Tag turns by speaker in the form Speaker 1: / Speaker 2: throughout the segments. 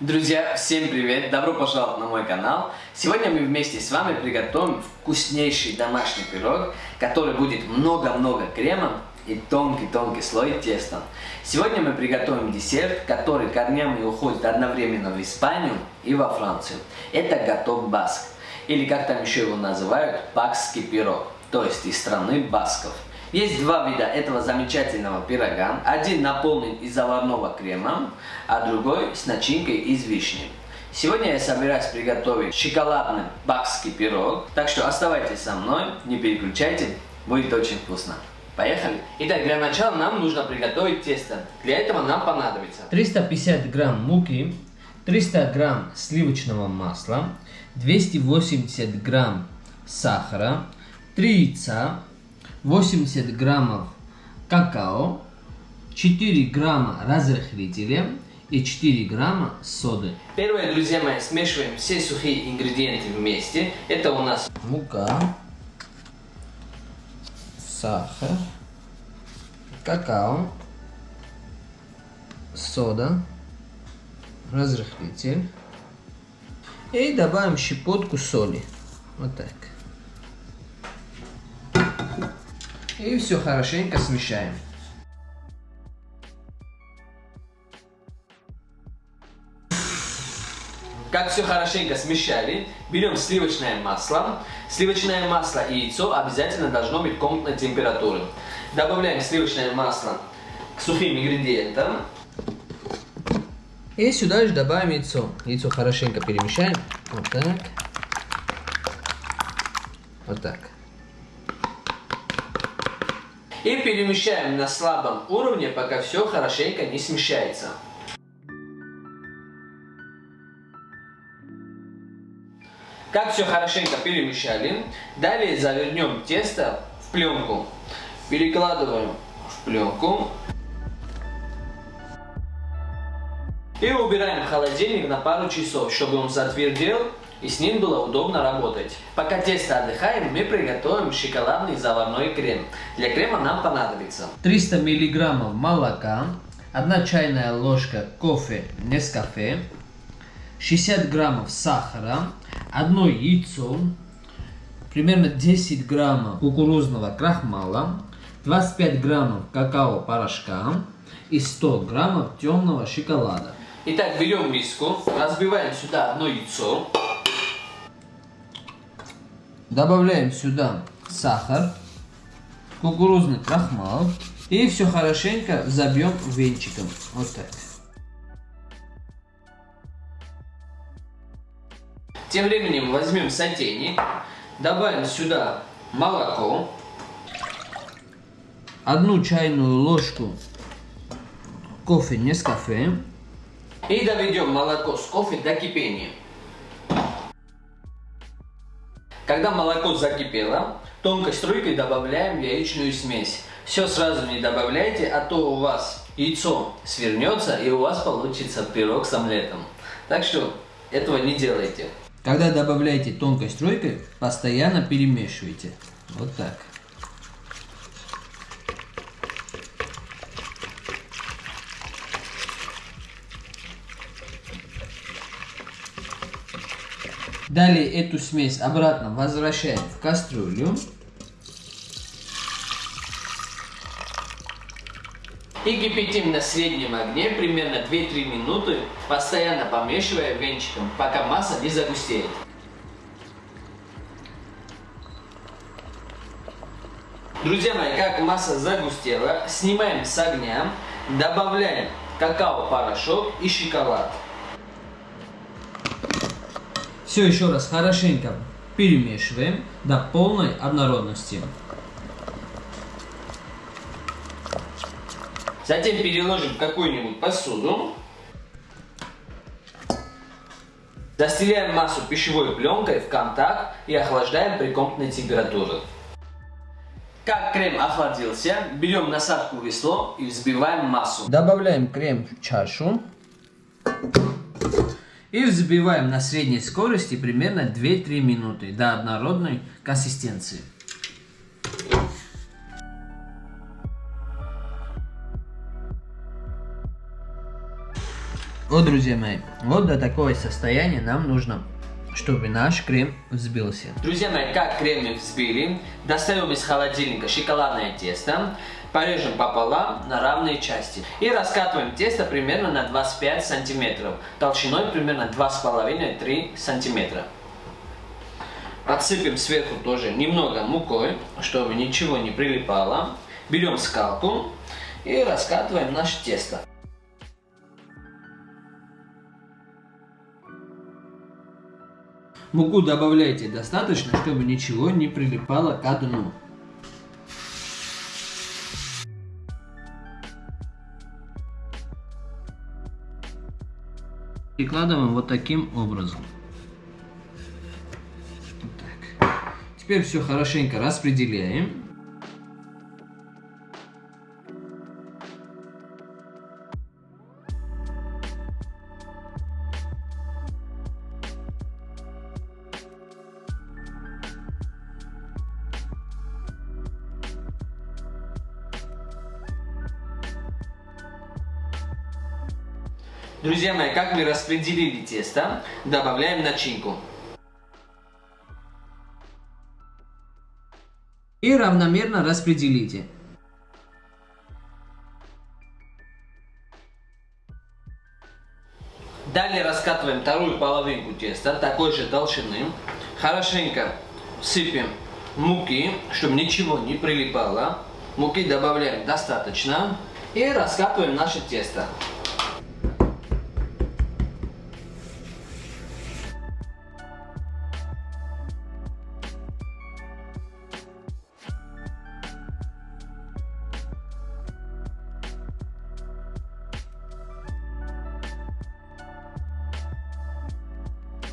Speaker 1: Друзья, всем привет! Добро пожаловать на мой канал! Сегодня мы вместе с вами приготовим вкуснейший домашний пирог, который будет много-много крема и тонкий-тонкий слой теста. Сегодня мы приготовим десерт, который корнями уходит одновременно в Испанию и во Францию. Это готов баск, или как там еще его называют, бакский пирог, то есть из страны басков. Есть два вида этого замечательного пирога. Один наполнен из заварного крема, а другой с начинкой из вишни. Сегодня я собираюсь приготовить шоколадный бакский пирог, так что оставайтесь со мной, не переключайте, будет очень вкусно. Поехали! Итак, для начала нам нужно приготовить тесто. Для этого нам понадобится
Speaker 2: 350 грамм муки, 300 грамм сливочного масла, 280 грамм сахара, 3 яйца, 80 граммов какао, 4 грамма разрыхлителя и 4 грамма соды.
Speaker 1: Первое, друзья мои, смешиваем все сухие ингредиенты вместе. Это у нас
Speaker 2: мука, сахар, какао, сода, разрыхлитель. И добавим щепотку соли. Вот так. И все хорошенько смешаем.
Speaker 1: Как все хорошенько смешали, берем сливочное масло. Сливочное масло и яйцо обязательно должно быть комнатной температуры. Добавляем сливочное масло к сухим ингредиентам.
Speaker 2: И сюда же добавим яйцо. Яйцо хорошенько перемешаем. Вот так. Вот так.
Speaker 1: И перемещаем на слабом уровне, пока все хорошенько не смещается. Как все хорошенько перемещали, далее завернем тесто в пленку. Перекладываем в пленку. И убираем в холодильник на пару часов, чтобы он затвердел и с ним было удобно работать. Пока тесто отдыхаем, мы приготовим шоколадный заварной крем. Для крема нам понадобится
Speaker 2: 300 миллиграммов молока, 1 чайная ложка кофе Нескафе, 60 граммов сахара, 1 яйцо, примерно 10 граммов кукурузного крахмала, 25 граммов какао-порошка и 100 граммов темного шоколада.
Speaker 1: Итак, берем миску, разбиваем сюда одно яйцо.
Speaker 2: Добавляем сюда сахар, кукурузный крахмал и все хорошенько забьем венчиком. Вот так.
Speaker 1: Тем временем возьмем сотейник, добавим сюда молоко,
Speaker 2: одну чайную ложку кофе Нескафе
Speaker 1: и доведем молоко с кофе до кипения. Когда молоко закипело, тонкой струйкой добавляем яичную смесь. Все сразу не добавляйте, а то у вас яйцо свернется и у вас получится пирог с омлетом. Так что этого не делайте.
Speaker 2: Когда добавляете тонкой струйкой, постоянно перемешивайте. Вот так. Далее эту смесь обратно возвращаем в кастрюлю.
Speaker 1: И кипятим на среднем огне примерно 2-3 минуты, постоянно помешивая венчиком, пока масса не загустеет. Друзья мои, как масса загустела, снимаем с огня, добавляем какао-порошок и шоколад.
Speaker 2: Все еще раз хорошенько перемешиваем до полной однородности.
Speaker 1: Затем переложим в какую-нибудь посуду. Застеляем массу пищевой пленкой в контакт и охлаждаем при комнатной температуре. Как крем охладился, берем насадку весло и взбиваем массу.
Speaker 2: Добавляем крем в чашу. И взбиваем на средней скорости примерно 2-3 минуты до однородной консистенции. Вот, друзья мои, вот до такого состояния нам нужно, чтобы наш крем взбился.
Speaker 1: Друзья мои, как крем мы взбили, достаем из холодильника шоколадное тесто, порежем пополам на равные части и раскатываем тесто примерно на 25 сантиметров, толщиной примерно 2,5-3 сантиметра. Подсыпем сверху тоже немного мукой, чтобы ничего не прилипало. Берем скалку и раскатываем наше тесто.
Speaker 2: Муку добавляйте достаточно, чтобы ничего не прилипало к дну. Прикладываем вот таким образом. Так. Теперь все хорошенько распределяем.
Speaker 1: Друзья мои, как мы распределили тесто, добавляем начинку.
Speaker 2: И равномерно распределите.
Speaker 1: Далее раскатываем вторую половинку теста такой же толщины. Хорошенько сыпем муки, чтобы ничего не прилипало. Муки добавляем достаточно. И раскатываем наше тесто.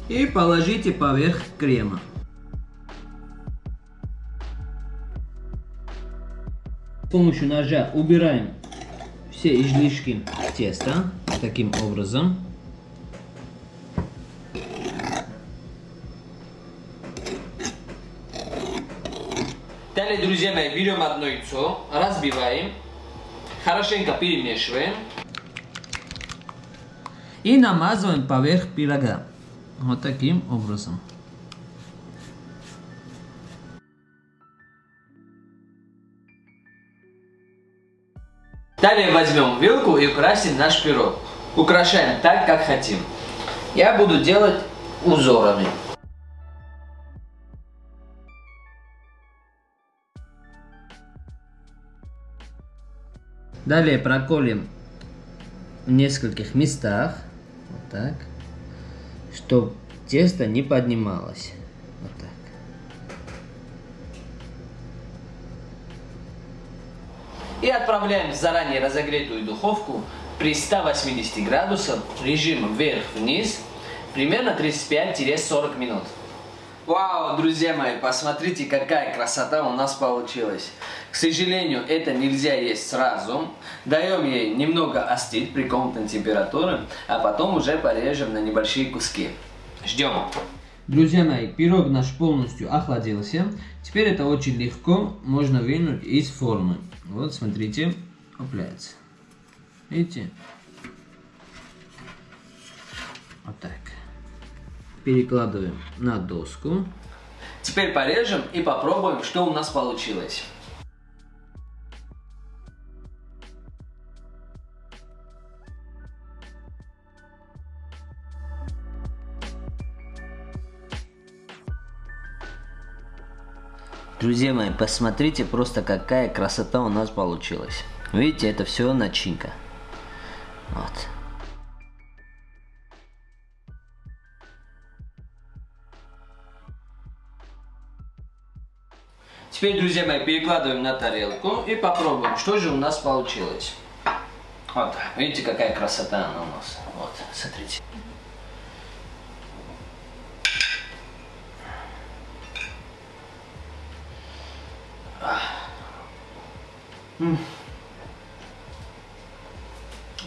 Speaker 2: И положите поверх крема. С помощью ножа убираем все излишки теста таким образом.
Speaker 1: Далее, друзья мои, берем одно яйцо, разбиваем, хорошенько перемешиваем.
Speaker 2: И намазываем поверх пирога. Вот таким образом.
Speaker 1: Далее возьмем вилку и украсим наш пирог. Украшаем так, как хотим. Я буду делать узорами.
Speaker 2: Далее проколем в нескольких местах. Вот так чтобы тесто не поднималось. Вот так.
Speaker 1: И отправляем в заранее разогретую духовку при 180 градусах режим вверх-вниз примерно 35-40 минут. Вау, друзья мои, посмотрите, какая красота у нас получилась. К сожалению, это нельзя есть сразу. Даем ей немного остыть при комнатной температуре, а потом уже порежем на небольшие куски. Ждем.
Speaker 2: Друзья мои, пирог наш полностью охладился. Теперь это очень легко можно вынуть из формы. Вот, смотрите, опляется. Видите? Вот так перекладываем на доску.
Speaker 1: Теперь порежем и попробуем, что у нас получилось.
Speaker 2: Друзья мои, посмотрите просто какая красота у нас получилась. Видите, это все начинка. Вот.
Speaker 1: Теперь, друзья мои, перекладываем на тарелку и попробуем, что же у нас получилось. Вот, видите, какая красота она у нас. Вот, смотрите.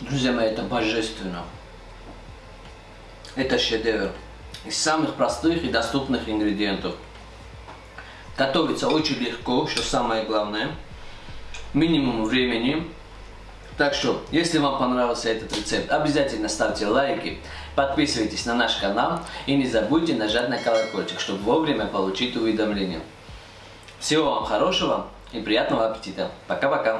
Speaker 1: Друзья мои, это божественно. Это шедевр. Из самых простых и доступных ингредиентов. Готовится очень легко, что самое главное. Минимум времени. Так что, если вам понравился этот рецепт, обязательно ставьте лайки, подписывайтесь на наш канал и не забудьте нажать на колокольчик, чтобы вовремя получить уведомления. Всего вам хорошего и приятного аппетита. Пока-пока.